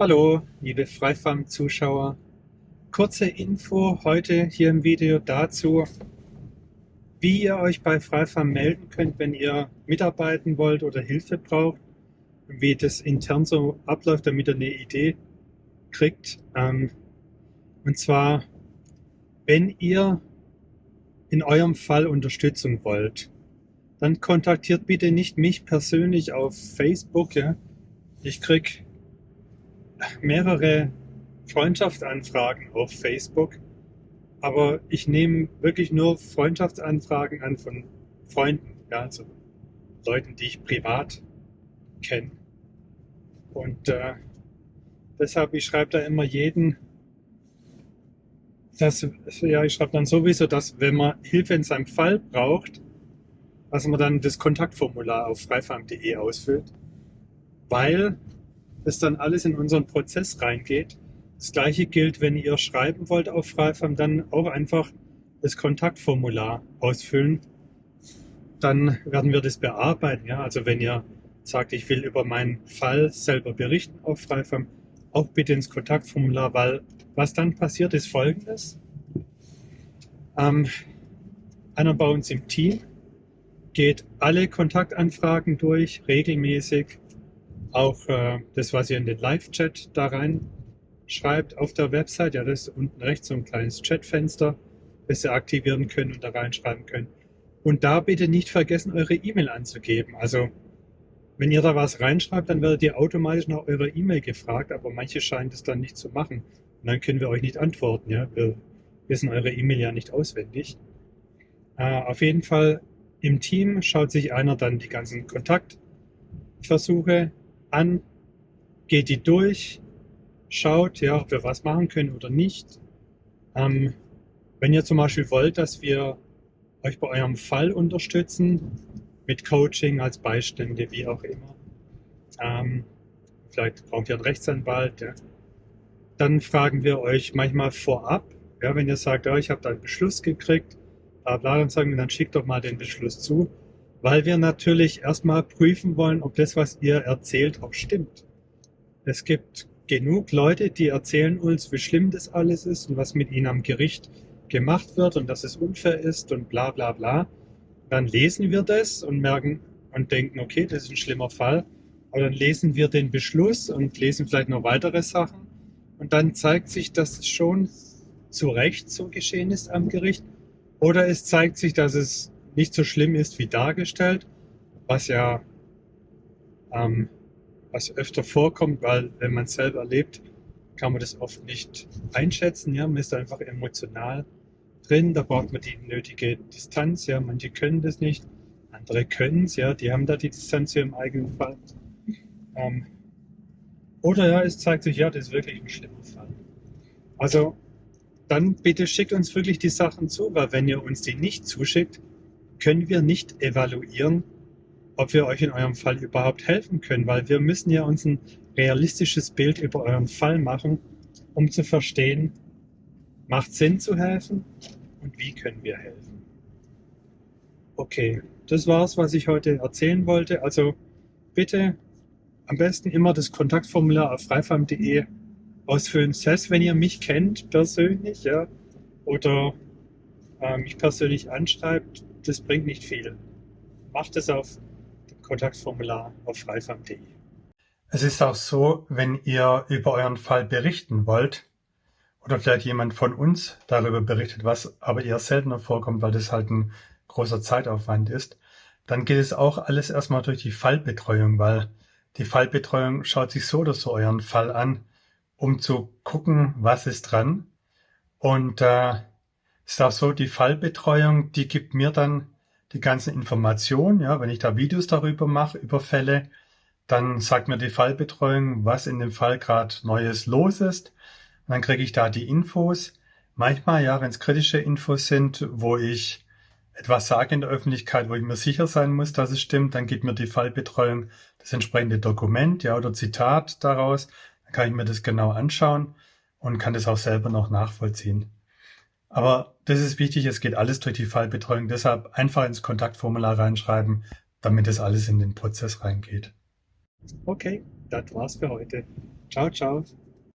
Hallo, liebe Freifarm-Zuschauer. Kurze Info heute hier im Video dazu, wie ihr euch bei Freifarm melden könnt, wenn ihr mitarbeiten wollt oder Hilfe braucht, wie das intern so abläuft, damit ihr eine Idee kriegt. Ähm, und zwar, wenn ihr in eurem Fall Unterstützung wollt, dann kontaktiert bitte nicht mich persönlich auf Facebook. Ich krieg mehrere Freundschaftsanfragen auf Facebook, aber ich nehme wirklich nur Freundschaftsanfragen an von Freunden, ja, also Leuten, die ich privat kenne. Und äh, deshalb, ich schreibe da immer jeden, dass, ja, ich schreibe dann sowieso, dass wenn man Hilfe in seinem Fall braucht, dass man dann das Kontaktformular auf freifarm.de ausfüllt, weil das dann alles in unseren Prozess reingeht. Das gleiche gilt, wenn ihr schreiben wollt auf Freifarm, dann auch einfach das Kontaktformular ausfüllen. Dann werden wir das bearbeiten. Ja? Also wenn ihr sagt, ich will über meinen Fall selber berichten auf Freifarm, auch bitte ins Kontaktformular, weil was dann passiert ist folgendes. Ähm, einer bei uns im Team geht alle Kontaktanfragen durch, regelmäßig. Auch äh, das, was ihr in den Live-Chat da rein schreibt auf der Website, ja, das ist unten rechts so ein kleines Chatfenster, das ihr aktivieren könnt und da reinschreiben könnt. Und da bitte nicht vergessen, eure E-Mail anzugeben. Also, wenn ihr da was reinschreibt, dann werdet ihr automatisch nach eurer E-Mail gefragt, aber manche scheinen das dann nicht zu machen. Und dann können wir euch nicht antworten, ja. Wir wissen eure E-Mail ja nicht auswendig. Äh, auf jeden Fall im Team schaut sich einer dann die ganzen Kontaktversuche an, geht die durch, schaut, ja, ob wir was machen können oder nicht. Ähm, wenn ihr zum Beispiel wollt, dass wir euch bei eurem Fall unterstützen, mit Coaching als Beistände, wie auch immer, ähm, vielleicht braucht ihr einen Rechtsanwalt, ja, dann fragen wir euch manchmal vorab, ja, wenn ihr sagt, ja, ich habe da einen Beschluss gekriegt, bla bla, dann sagen wir, dann schickt doch mal den Beschluss zu, weil wir natürlich erstmal prüfen wollen, ob das, was ihr erzählt, auch stimmt. Es gibt genug Leute, die erzählen uns, wie schlimm das alles ist und was mit ihnen am Gericht gemacht wird und dass es unfair ist und bla bla bla. Dann lesen wir das und merken und denken, okay, das ist ein schlimmer Fall. Aber dann lesen wir den Beschluss und lesen vielleicht noch weitere Sachen. Und dann zeigt sich, dass es schon zu Recht so geschehen ist am Gericht. Oder es zeigt sich, dass es nicht so schlimm ist wie dargestellt, was ja ähm, was öfter vorkommt, weil wenn man es selber erlebt, kann man das oft nicht einschätzen. Ja, man ist einfach emotional drin, da braucht man die nötige Distanz. Ja, manche können das nicht, andere können es. Ja, die haben da die Distanz im eigenen Fall. Ähm, oder ja, es zeigt sich, ja, das ist wirklich ein schlimmer Fall. Also dann bitte schickt uns wirklich die Sachen zu, weil wenn ihr uns die nicht zuschickt, können wir nicht evaluieren, ob wir euch in eurem Fall überhaupt helfen können, weil wir müssen ja uns ein realistisches Bild über euren Fall machen, um zu verstehen, macht Sinn zu helfen und wie können wir helfen. Okay, das war's, was ich heute erzählen wollte. Also bitte am besten immer das Kontaktformular auf freifarm.de ausfüllen. Selbst wenn ihr mich kennt persönlich, ja, oder äh, mich persönlich anschreibt, das bringt nicht viel. Macht es auf dem Kontaktformular auf freifarm.de. Es ist auch so, wenn ihr über euren Fall berichten wollt, oder vielleicht jemand von uns darüber berichtet, was aber eher seltener vorkommt, weil das halt ein großer Zeitaufwand ist, dann geht es auch alles erstmal durch die Fallbetreuung, weil die Fallbetreuung schaut sich so oder so euren Fall an um zu gucken, was ist dran. Und äh, ist auch so, die Fallbetreuung, die gibt mir dann die ganzen Informationen. Ja, wenn ich da Videos darüber mache, über Fälle, dann sagt mir die Fallbetreuung, was in dem Fall gerade Neues los ist. Und dann kriege ich da die Infos. Manchmal, ja, wenn es kritische Infos sind, wo ich etwas sage in der Öffentlichkeit, wo ich mir sicher sein muss, dass es stimmt, dann gibt mir die Fallbetreuung das entsprechende Dokument, ja, oder Zitat daraus. Dann kann ich mir das genau anschauen und kann das auch selber noch nachvollziehen. Aber das ist wichtig, es geht alles durch die Fallbetreuung, deshalb einfach ins Kontaktformular reinschreiben, damit das alles in den Prozess reingeht. Okay, das war's für heute. Ciao, ciao.